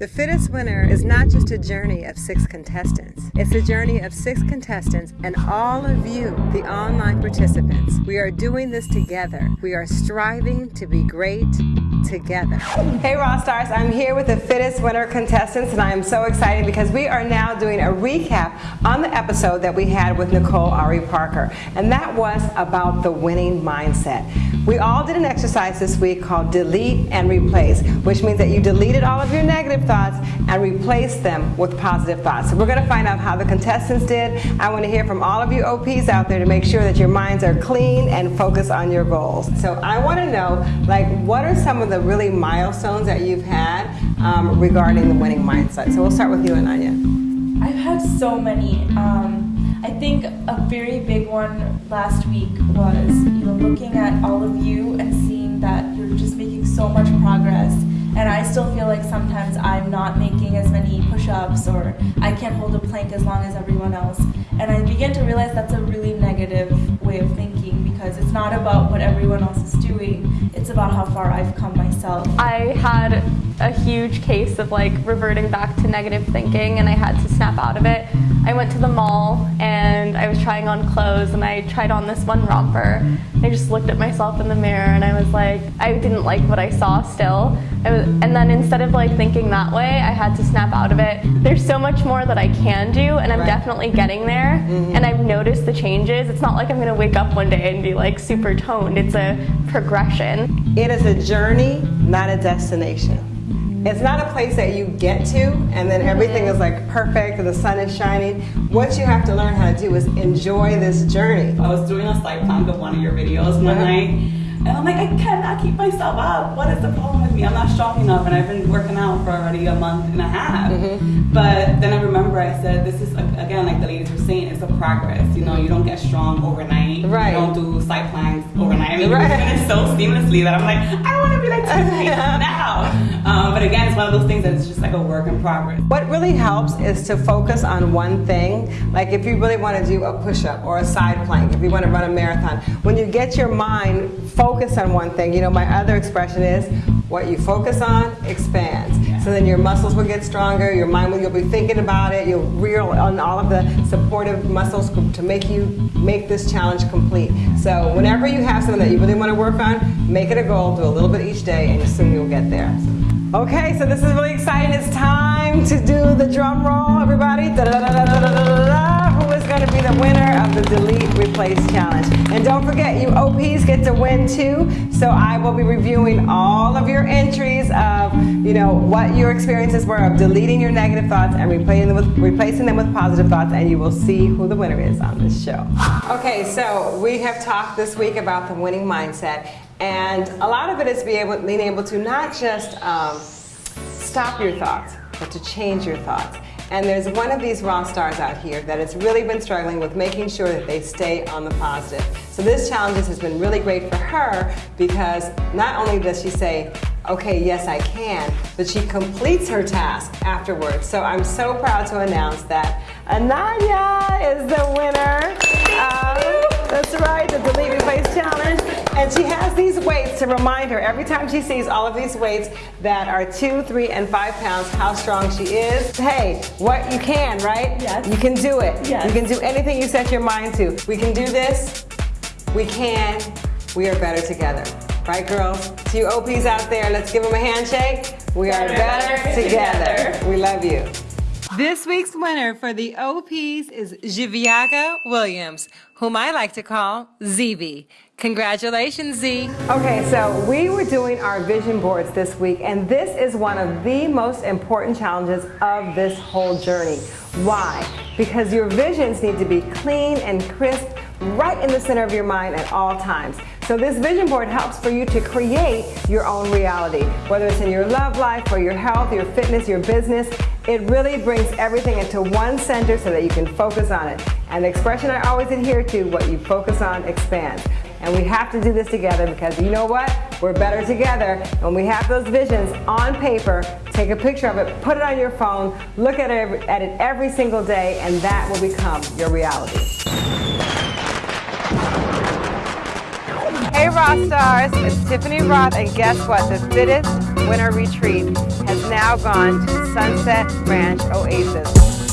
The Fittest Winner is not just a journey of six contestants. It's a journey of six contestants and all of you, the online participants. We are doing this together. We are striving to be great together. Hey Raw Stars, I'm here with the Fittest Winner contestants and I am so excited because we are now doing a recap on the episode that we had with Nicole Ari Parker and that was about the winning mindset. We all did an exercise this week called delete and replace, which means that you deleted all of your negative thoughts and replaced them with positive thoughts. So we're going to find out how the contestants did. I want to hear from all of you OPs out there to make sure that your minds are clean and focus on your goals. So I want to know, like, what are some of the really milestones that you've had um, regarding the winning mindset? So we'll start with you, Ananya. I've had so many. Um, I think a very big one last week was you know looking at all of you and seeing that you're just making so much progress and I still feel like sometimes I'm not making as many push-ups or I can't hold a plank as long as everyone else and I begin to realize that's a really negative way of thinking because it's not about what everyone else is doing it's about how far I've come myself. I had a huge case of like reverting back to negative thinking and I had to snap out of it. I went to the mall and I was trying on clothes and I tried on this one romper. I just looked at myself in the mirror and I was like, I didn't like what I saw still. I was, and then instead of like thinking that way, I had to snap out of it. There's so much more that I can do and I'm right. definitely getting there mm -hmm. and I've noticed the changes. It's not like I'm gonna wake up one day and be like super toned. It's a progression. It is a journey, not a destination. It's not a place that you get to and then everything is like perfect and the sun is shining. What you have to learn how to do is enjoy this journey. I was doing a side plank of one of your videos one night and I'm like, I cannot keep myself up. What is the problem with me? I'm not strong enough and I've been working out for already a month and a half. Mm -hmm. But then I remember I said, this is, again, like the ladies were saying, it's a progress. You know, you don't get strong overnight. Right. You don't do side planks overnight. I mean, right. you're doing it so seamlessly that I'm like, I don't want to be like now. Um, but again, it's one of those things that's just like a work in progress. What really helps is to focus on one thing. Like if you really want to do a push-up or a side plank, if you want to run a marathon, when you get your mind focused on one thing, you know, my other expression is, what you focus on expands. So then your muscles will get stronger, your mind will, you'll be thinking about it, you'll reel on all of the supportive muscles to make you make this challenge complete. So whenever you have something that you really want to work on, make it a goal, do a little bit each day, and soon you'll get there. Okay, so this is really exciting. It's time to do the drum roll, everybody. Da -da -da be the winner of the Delete Replace Challenge? And don't forget, you OPs get to win too. So I will be reviewing all of your entries of, you know, what your experiences were of deleting your negative thoughts and replacing them with, replacing them with positive thoughts, and you will see who the winner is on this show. Okay, so we have talked this week about the winning mindset. And a lot of it is being able, being able to not just um, stop your thoughts, but to change your thoughts. And there's one of these raw stars out here that has really been struggling with making sure that they stay on the positive. So this challenge has been really great for her because not only does she say, okay, yes, I can, but she completes her task afterwards. So I'm so proud to announce that Ananya is the winner. And she has these weights to remind her every time she sees all of these weights that are two, three, and five pounds, how strong she is. Hey, what you can, right? Yes. You can do it. Yes. You can do anything you set your mind to. We can do this. We can. We are better together. Right, girls? To you OPs out there, let's give them a handshake. We are better, together. We love you. This week's winner for the OPs is Jiviaga Williams, whom I like to call ZV. Congratulations, Z. Okay, so we were doing our vision boards this week, and this is one of the most important challenges of this whole journey. Why? Because your visions need to be clean and crisp right in the center of your mind at all times. So this vision board helps for you to create your own reality, whether it's in your love life or your health, your fitness, your business. It really brings everything into one center so that you can focus on it. And the expression I always adhere to, what you focus on expands. And we have to do this together because you know what? We're better together. When we have those visions on paper, take a picture of it, put it on your phone, look at it, at it every single day, and that will become your reality. Hey Raw Stars, it's Tiffany Rothe and guess what? The Fittest Winter Retreat now gone to Sunset Ranch Oasis.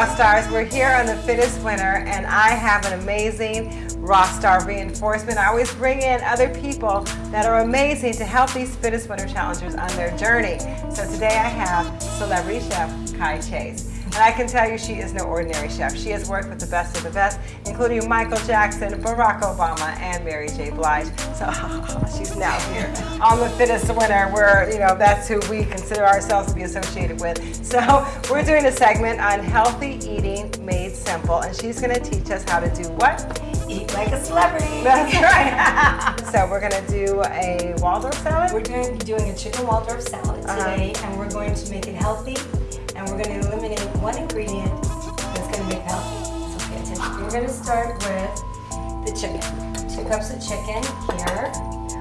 Rock Stars, we're here on the fittest Winner, and I have an amazing Rock Star reinforcement. I always bring in other people that are amazing to help these fittest Winner challengers on their journey. So today I have celebrity chef Kai Chase. And I can tell you she is no ordinary chef. She has worked with the best of the best, including Michael Jackson, Barack Obama, and Mary J. Blige. So she's now here on the fittest winner where, you know, that's who we consider ourselves to be associated with. So we're doing a segment on healthy eating made simple, and she's gonna teach us how to do what? Eat like a celebrity. That's right. so we're gonna do a Waldorf salad? We're going to be doing a chicken Waldorf salad Uh-huh. today, and we're going to make it healthy, and we're going to one ingredient that's going to make it healthy. So pay attention. We're going to start with the chicken. Two cups of chicken here,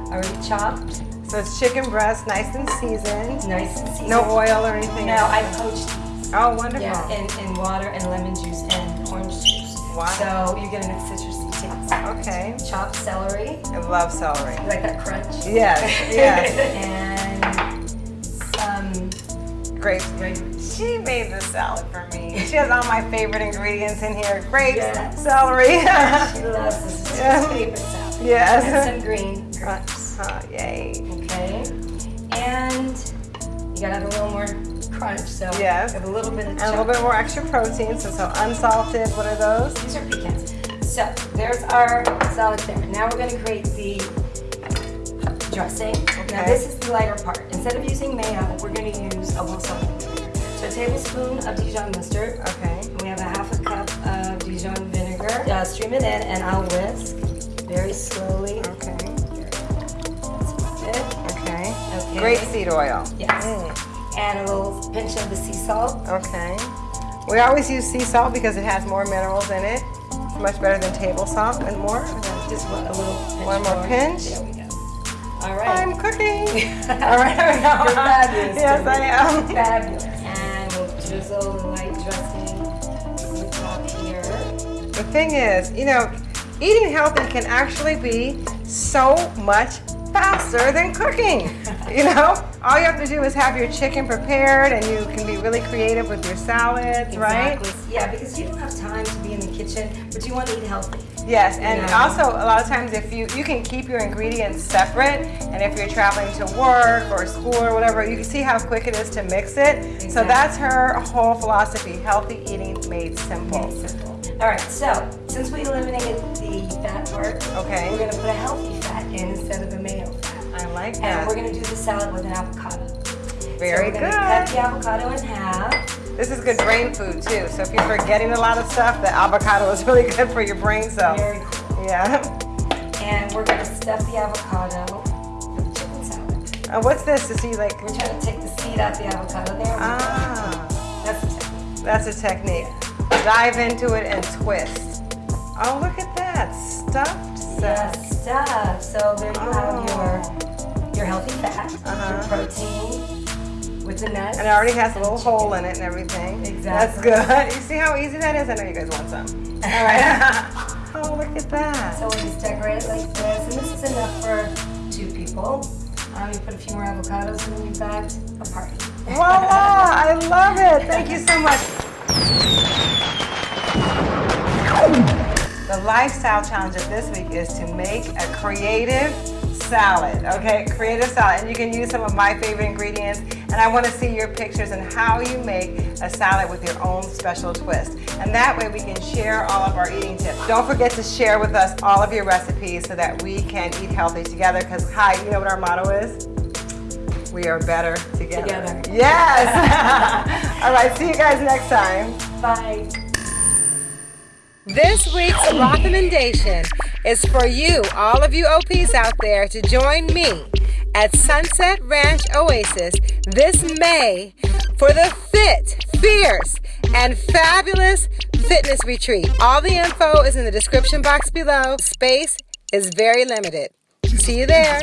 already chopped, So it's chicken breast, nice and seasoned. nice and seasoned. No oil or anything? No, I poached these. Oh, wonderful. Yeah, in, in water and lemon juice and orange juice. Wow. So you get a nice citrusy taste. Okay. Chopped celery. I love celery. You like that crunch? Yes, yes. and Grapes. She made the salad for me. She has all my favorite ingredients in here. Grapes, Yes. celery. She loves this. It's Yeah. her favorite salad. Yes. And some green grapes. Oh, yay. Okay. And you gotta have a little more crunch, so Yes. have a little bit of And a little bit more extra protein, so, so unsalted, what are those? These are pecans. So there's our salad there. Now we're gonna create the dressing. Now this is the lighter part. Instead of using mayo, we're gonna use a vinegar. So a tablespoon of Dijon mustard. Okay. And we have a half a cup of Dijon vinegar. Uh, stream it in and I'll whisk very slowly. Okay. That's it. Okay. Okay. Grapeseed oil. Yes. Mm, And a little pinch of the sea salt. okay. We always use sea salt because it has more minerals in it. It's much better than table salt and more. Just a little pinch One more pinch. There we go. All right. I'm cooking. All right. You're fabulous. Yes, I am. Fabulous. And we'll drizzle the light dressing on top here. The thing is, you know, eating healthy can actually be so much faster than cooking. You know, all you have to do is have your chicken prepared and you can be really creative with your salads, right? Exactly. Yeah, because you don't have time to be in the kitchen, but you want to eat healthy. Yes, and also a lot of times if you you can keep your ingredients separate, and if you're traveling to work or school or whatever, you can see how quick it is to mix it. So that's her whole philosophy: healthy eating made simple. Very simple. All right, so since we eliminated the fat part, Okay. we're going to put a healthy fat in instead of a mayo fat. I like that. And we're going to do the salad with an avocado. Very so we're going cut the avocado in half. This is good brain food too. So if you're forgetting a lot of stuff, the avocado is really good for your brain cells. Very cool. Yeah. And we're going to stuff the avocado with the chicken salad. And what's this Is he like? We're trying to take the seed out the avocado there. Ah, That's the technique. that's a technique. Dive into it and twist. Oh, look at that stuffed Yeah, salad. stuff. So there you have your your healthy fat, Uh-huh. your protein with the nuts. And it already has a little chicken. hole in it and everything. Exactly. That's good. You see how easy that is? I know you guys want some. All right. oh, look at that. So we'll just decorate it like this, and this is enough for two people. Um, you put a few more avocados, and then you've got a party. Voila! I love it. Thank you so much. The lifestyle challenge of this week is to make a creative salad. Okay, creative salad. And you can use some of my favorite ingredients. And I want to see your pictures and how you make a salad with your own special twist. And that way we can share all of our eating tips. Don't forget to share with us all of your recipes so that we can eat healthy together. Because, hi, you know what our motto is? We are better together. Together. Yes. All right. See you guys next time. Bye. This week's recommendation is for you, all of you OPs out there, to join me at Sunset Ranch Oasis this May for the fit, fierce, and fabulous fitness retreat. All the info is in the description box below. Space is very limited. See you there.